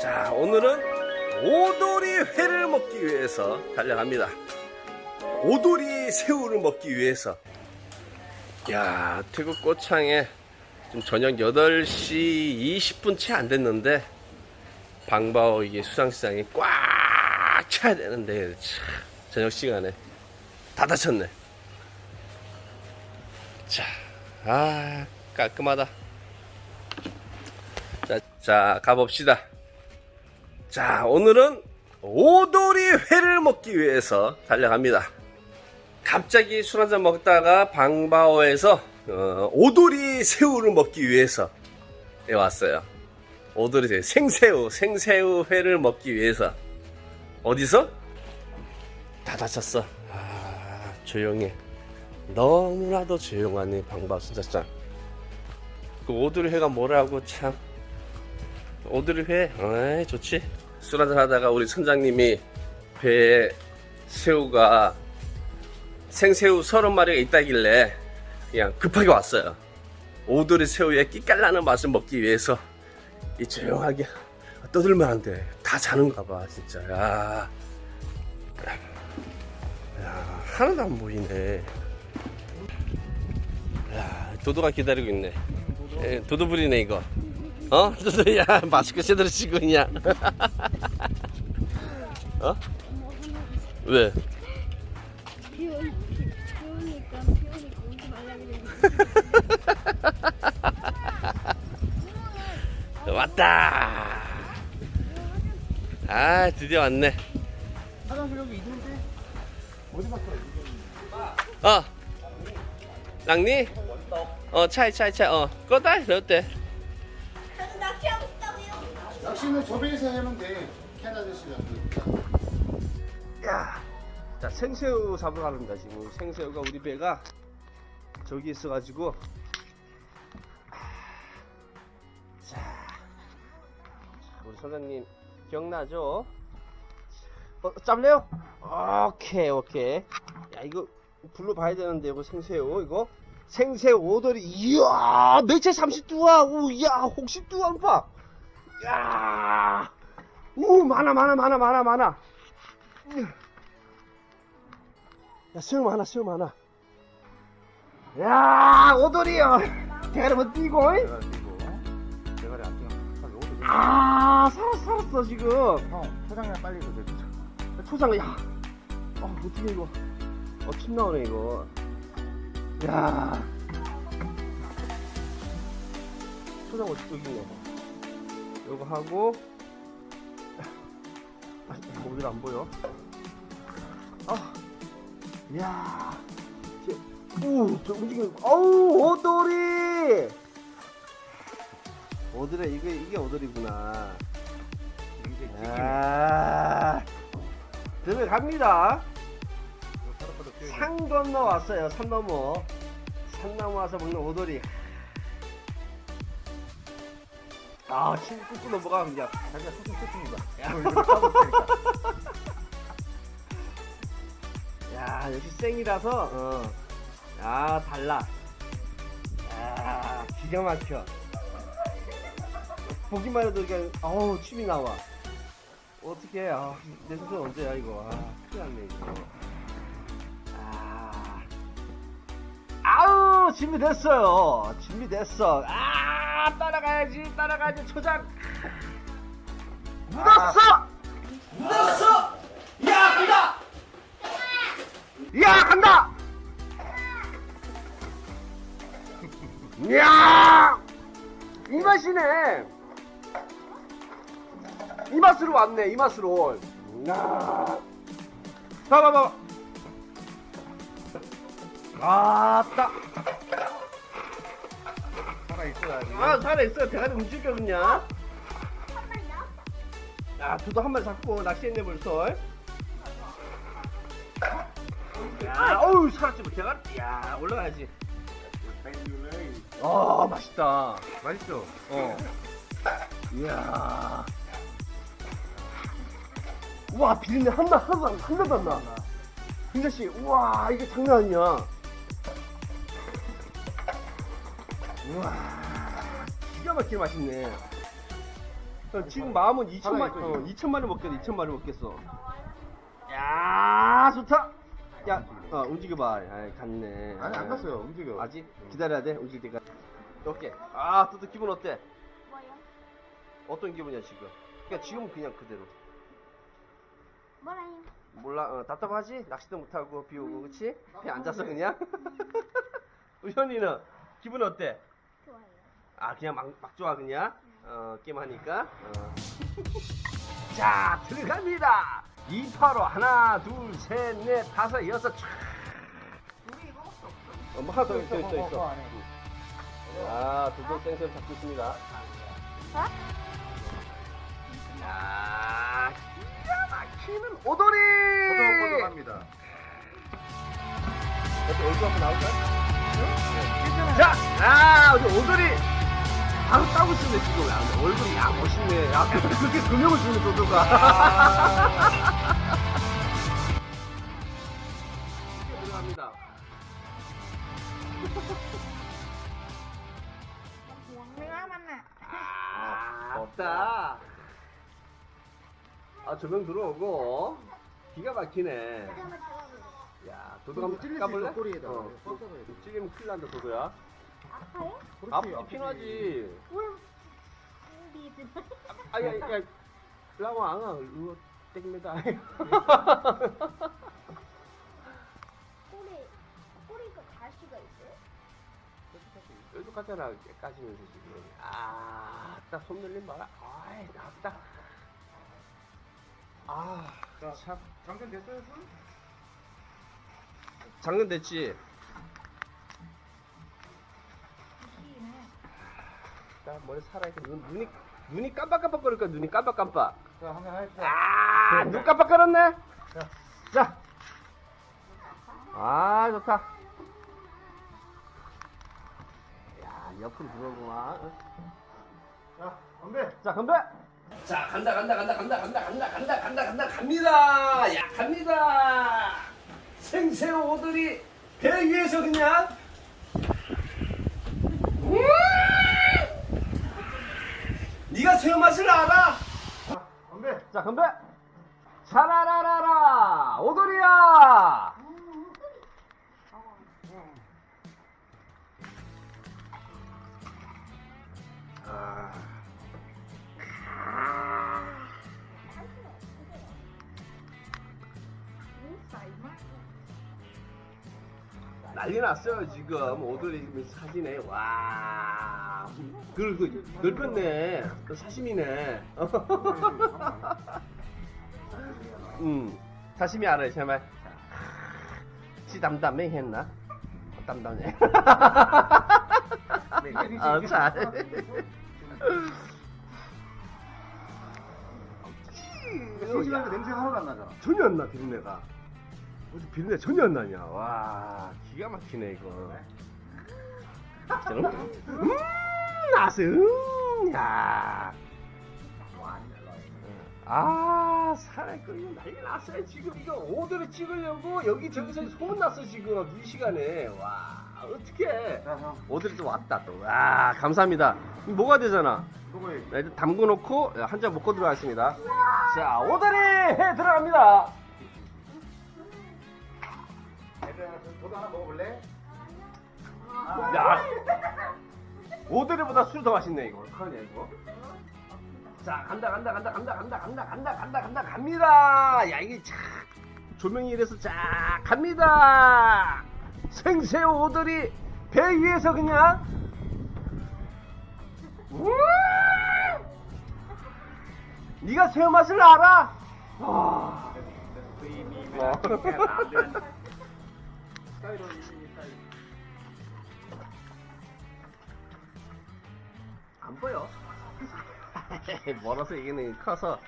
자 오늘은 오돌이 회를 먹기 위해서 달려갑니다. 오돌이 새우를 먹기 위해서. 야 태국 꼬창에 지금 저녁 8시 20분 채 안 됐는데 방바오 이게 수상시장이 꽉 차야 되는데 참, 저녁 시간에. 다 닫혔네. 자, 아 깔끔하다. 자, 자 가봅시다 자 오늘은 오돌이 회를 먹기 위해서 달려갑니다. 갑자기 술 한잔 먹다가 방바오에서 어, 오돌이 새우를 먹기 위해서 예, 왔어요. 오돌이 새우 생새우 생새우 회를 먹기 위해서. 어디서? 다 닫혔어. 아 조용해. 너무나도 조용하네 방바오 순자장. 그 오돌이 회가 뭐라고 참. 오돌이 회? 어이 좋지 술 한잔 하다가 우리 선장님이 배에 새우가 생새우 서른 마리가 있다길래 그냥 급하게 왔어요. 오돌이 새우에 끼깔나는 맛을 먹기 위해서 이 조용하게 떠들면 안 돼 다 자는가 봐 진짜. 야, 야 하나도 안 보이네. 야 도도가 기다리고 있네. 에, 도도 부리네 이거 어? 도도야 마스크 제대로 쓰고 있냐 어? 왜? 왔다 아 드디어 왔네 화장실 여기 있는데 어디 갔어? 어 랑니 어 차이 차이 차이 어 꺼다 어때 저 배에서 하면 돼. 캐나다 씨가. 야, 자 생새우 잡으러 가는다 지금 생새우가 우리 배가 저기 있어가지고 자 우리 선장님 기억나죠? 어 잡래요? 오케이 오케이 야 이거 불로 봐야 되는데 이거 생새우 이거 생새우 오돌이 이야 매체 30두와 우야 혹시 봐. 야, 우 많아 많아 많아 많아 많아. 야, 수영 많아, 수영 많아. 야, 오돌이요. 대가리 뭐 뛰고, 잉? 내가 이거 대가리 안 오래. 아, 살았어, 살았어, 지금. 형 초장이랑 빨리 줘. 내 초장, 야. 아, 어떻게 이거. 어, 침 나오네, 이거. 야. 초장 어디, 여기 있네. 요거 하고. 아, 거기를 안 보여. 아. 이야. 제- 우, 저 움직이는, 어우, 오돌이! 오돌이, 이게, 이게 오돌이구나. 아, 들어갑니다. 산 건너 왔어요. 산 넘어. 산 넘어 와서 먹는 오돌이. 아, 침 꾹꾹 넘어가 그냥. 자기가 소금 쳤습니다. 야. 역시 생이라서 어. 야, 달라. 야, 기가 막혀. 보기만 해도 그냥 어우, 침이 나와. 어떻게 아, 내 손은 언제야 이거. 아, 큰일 났네 이거. 아. 아우, 준비됐어요. 준비됐어. 아, 따라가야지. 따라가야지. 초장. 묻었어! 묻었어! 야, 간다! 야 간다! 이야 이 맛이네 이 맛으로 왔네 이 맛으로 야 봐봐봐 아 따 살아 있어야지. 아 살아있어요 대가리 움직여 그냥 야 저도 한 마리 잡고 낚시했네 벌써 야 어우 살았지 뭐 대가리 야 올라가야지 아 맛있다 맛있어. 어. 이야. 우와, 비린내 한나, 하나도, 안- 하나도 안 나. 김자씨, 우와, 이게 장난 아니야. 우와, 기가 막히게 맛있네. 어, 지금 마음은 2천만, 살아있어, 어, 지금. 2천만을 먹겠어, 2천만을 먹겠어. 야, 좋다. 야, 어, 움직여봐. 아, 갔네. 아니 안 갔어요. 움직여. 아직 기다려야 돼. 움직일 때까지. 오케이. 아, 또또 기분 어때? 뭐요? 어떤 기분이야 지금? 그러니까 지금 그냥 그대로. 뭐라요? 몰라, 어, 답답하지? 낚시도 못하고 비 오고, 그치? 배 앉아서 그냥? 우리 현이는 기분 어때? 아, 그냥 막, 막 좋아, 그냥? 어, 게임하니까? 어. 자, 들어갑니다! 2, 8, 5, 하나, 둘, 셋, 넷, 다섯, 여섯, 촤. 어, 뭐 하나 더 있어, 있어, 있어. 아, 두분 쌩쌩 잡고 있습니다. 야, 기가 막히는 오돌이! 어때, 얼굴 한번 나올까? 자, 아, 우리 오돌이 따고 있는데 지금 야, 얼굴이 야 멋있네. 야, 그렇게 금형을 주는 도도가. 들어갑니다. 아, 없다. 아, 조명 들어오고 기가 막히네. 야, 도도 한번 찔릴 수 까볼래? 있어, 꼬리에다가. 어. 찔리면 큰일 난다, 도도야. 아파요? 아프지, 피나지. 뭘? 리드. 아, 야, 야, 라와 앙아, 이거 땡입니다. 꼬리 꼬리가 가시가 있어요? 뾰족하잖아, 까지면서 지금. 아, 딱 손놀림 봐라. 아이, 나왔다. 아, 자, 참. 장전 됐어요, 손? 장난 됐지? 나 머리 살아있고, 눈, 눈이, 눈이 깜빡깜빡 거릴까, 눈이 깜빡깜빡. 자, 한번 하십시오. 아, 눈 깜빡 거렸네? 자. 아, 좋다. 야, 옆으로 들어오구만. 자, 건배. 자, 건배! 자, 간다, 간다, 간다, 간다, 간다, 간다, 간다, 간다, 간다, 갑니다! 야, 갑니다! 생새우 오들이 배 위에서 그냥. 음! 네가 새우 맛을 알아? 자, 건배. 자, 건배! 차라라라라! 오돌이야! 아. 난리 났어요 지금 오돌이 사진에 와 그리고 넓혔네 그 사심이네 음 사심이 알아요 제발 지 담담해 했나 담담해 아, 잘. 심심한데 냄새가 하나도 안 나잖아. 전혀 안 나, 비린내가. 어디 비린내 전혀 안 나냐. 와, 기가 막히네, 이거. 음, 나스, 음, 야. 아, 살아 끓이면 난리 났어요, 지금. 이거 오더를 찍으려고 여기 저기서 소문 났어, 지금. 이 시간에. 와, 형. 오더리 또 왔다, 또. 와, 감사합니다. 뭐가 되잖아. 자, 일단 담궈 놓고 한 잔 먹고 들어가겠습니다. 자, 오다리 해 들어갑니다. 얘들아, 저도 하나 먹어볼래? 야, 오다리보다 술이 더 맛있네 이거. 어떡하냐 이거? 자, 간다 간다 간다 간다 간다 간다 간다 간다 간다 갑니다. 야, 이게 자 조명이 이래서 자 갑니다. 생새우 오다리 배 위에서 그냥. 우! 네가 새우 맛을 알아? 와. 안 보여. 멀어서 이기는 커서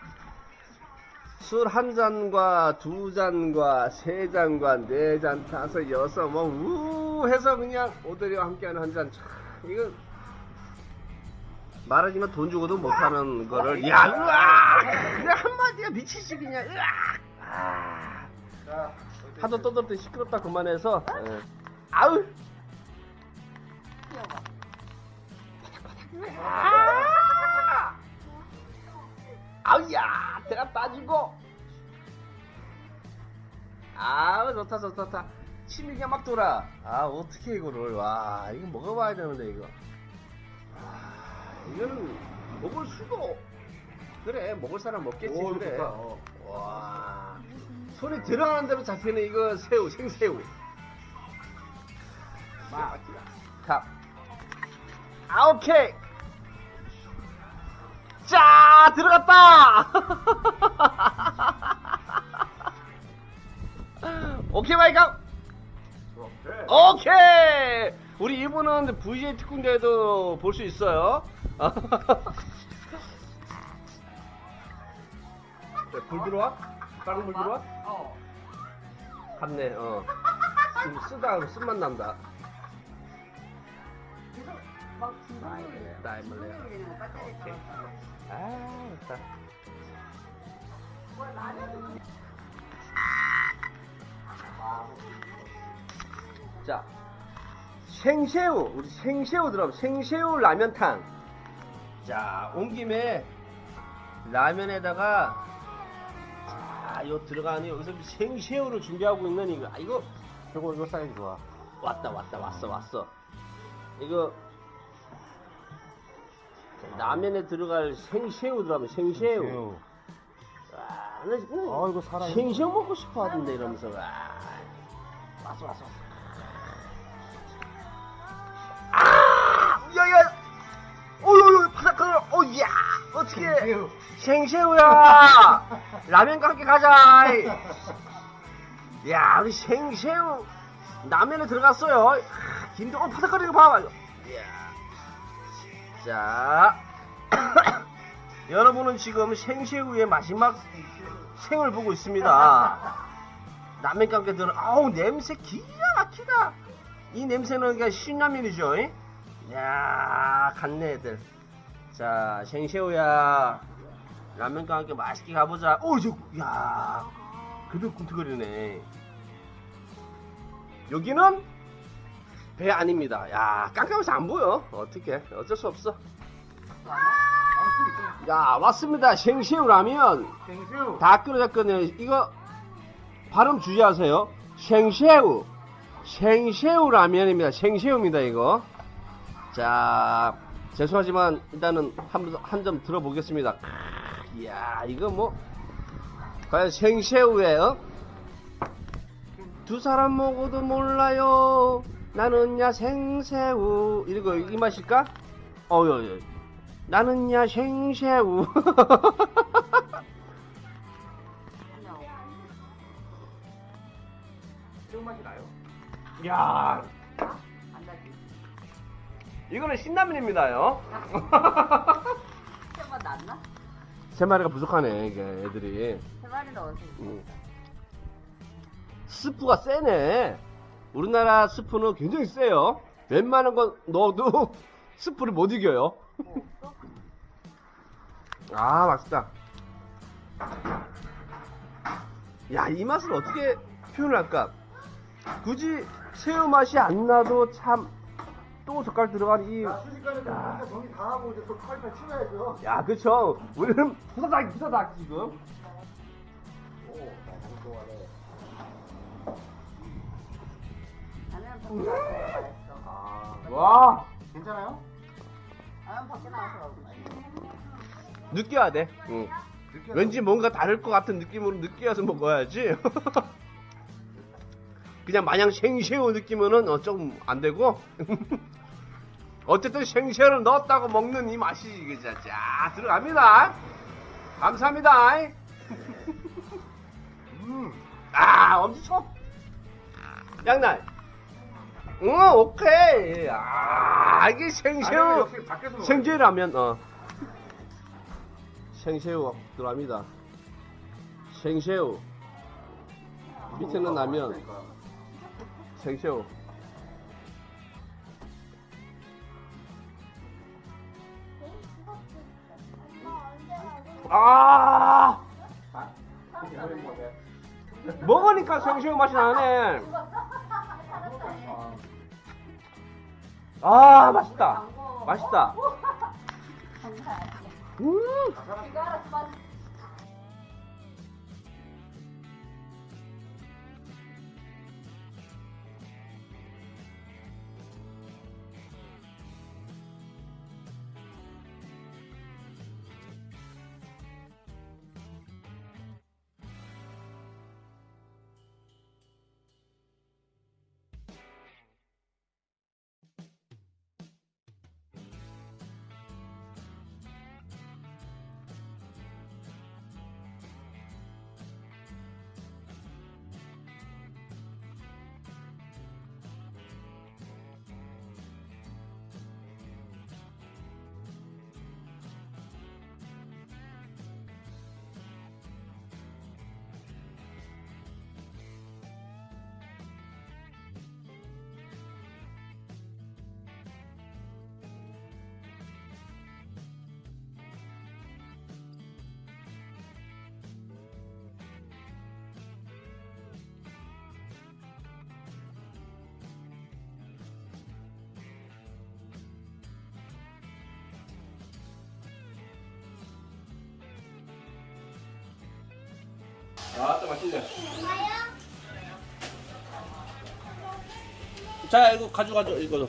술 한 잔과 두 잔과 세 잔과 네 잔, 다섯, 여섯, 뭐, 우 해서 그냥 오드리와 함께하는 한 잔. 참, 이거 말하지만 돈 주고도 못하는 거를, 야, 으악! 그냥 한마디가 미치지, 그냥, 으악! 아, 자, 하도 떠들었더니 시끄럽다 그만해서, 예. 아우! 아! 아우야 대가 빠지고. 아우 좋다 좋다 좋다. 침이 그냥 막 돌아. 아 어떻게 이거를? 와 이거 먹어봐야 되는데 이거. 아 이거는 먹을 수도. 그래 먹을 사람 먹겠지 오, 그래. 좋다. 어. 와 손이 들어가는 대로 잡히는 이거. 새우 생새우. 자, 아 오케이 자 들어갔다 오케이 마이가 오케이. 우리 이분은 VJ 특훈대회도 볼 수 있어요 네, 불 들어와? 다른 불 들어와? 어. 갔네 어 쓰- 쓰다 쓴맛 난다 나이 몰래 중간에 뭐 배터리 오케이. 아 라면도 자 생새우 우리 생새우 들어가면 생새우 라면탕 자 온 김에 라면에다가 자, 요 들어가는 여기서 생새우를 준비하고 있는 이거 아, 이거 이거 이거 사이즈 좋아. 왔다 왔다 왔어 왔어 이거 라면에 들어갈 생새우 들어가면 생새우. 와, 나 지금 아 이거 살아. 생새우 먹고 싶어 하던데 이러면서. 와. 왔어 왔어 왔어. 아! 야 야 어여여 바삭하네 어야 어떻게 생새우야. 라면과 함께 가자 야 우리 생새우 라면에 들어갔어요. 아, 김도 어 바삭거리는 거 봐봐. 자 여러분은 지금 생새우의 마지막 생을 보고 있습니다. 라면과 함께 들어 아우 냄새 기가 막히다. 이 냄새는 그냥 신라면이죠 이? 야 갔네 애들. 자 생새우야. 라면과 함께 맛있게 가보자. 오저야 그들 꿈틀거리네. 여기는 배 아닙니다. 야 깜깜해서 안 보여. 어떻게 어쩔 수 없어 야 왔습니다 생새우 라면 생새우. 다 끓여졌거든요. 이거 발음 주의하세요. 생새우. 생새우 라면입니다. 생새우입니다, 이거. 자, 죄송하지만 일단은 한 점 들어보겠습니다. 크, 이야, 이거 뭐 과연 생새우예요? 두 사람 먹어도 몰라요. 나는 야 생새우. 이거 이 맛일까? 여 나는 야 생새우. 나요? 야, 안 나지. 이거는 신라면입니다요. 세번 났나? 세 마리가 부족하네, 이게 애들이. 세 마리 넣어서. 음. 스프가 세네. 우리나라 스프는 굉장히 세요. 웬만한 건 넣어도 스프를 못 이겨요. 뭐 없어? 아, 맛있다. 야, 이 맛을 어떻게 표현을 할까? 굳이 새우 맛이 안 나도 참, 또 젓갈 들어간 이, 야 순식간에 정리 다 하고 이제 또 칼칼 치워야죠. 야, 그쵸. 우리는 부사닥, 부사닥, 지금. 오, 너무 좋아해. 밖에 나와서 맛있어. 아, 와, 괜찮아요? 라면 밖에 나와서 먹으면 느껴야 돼. 응. 왠지 뭔가 다를 것 같은 느낌으로 느끼어서 먹어야지. 그냥 마냥 생새우 느끼면은 어, 좀안 되고. 어쨌든 생새우를 넣었다고 먹는 이 맛이 이게 자, 자 들어갑니다. 감사합니다. 음. 아 엄청 양날. 응 오케이. 아 이게 생새우. 생새우라면 어 생새우 들어갑니다. 생새우 밑에는 라면 생새우 아 먹으니까 생새우 맛이 나네. 아 맛있다. 맛있다. 음. 이 아또 맛있네. 자 이거 가져가죠 이거도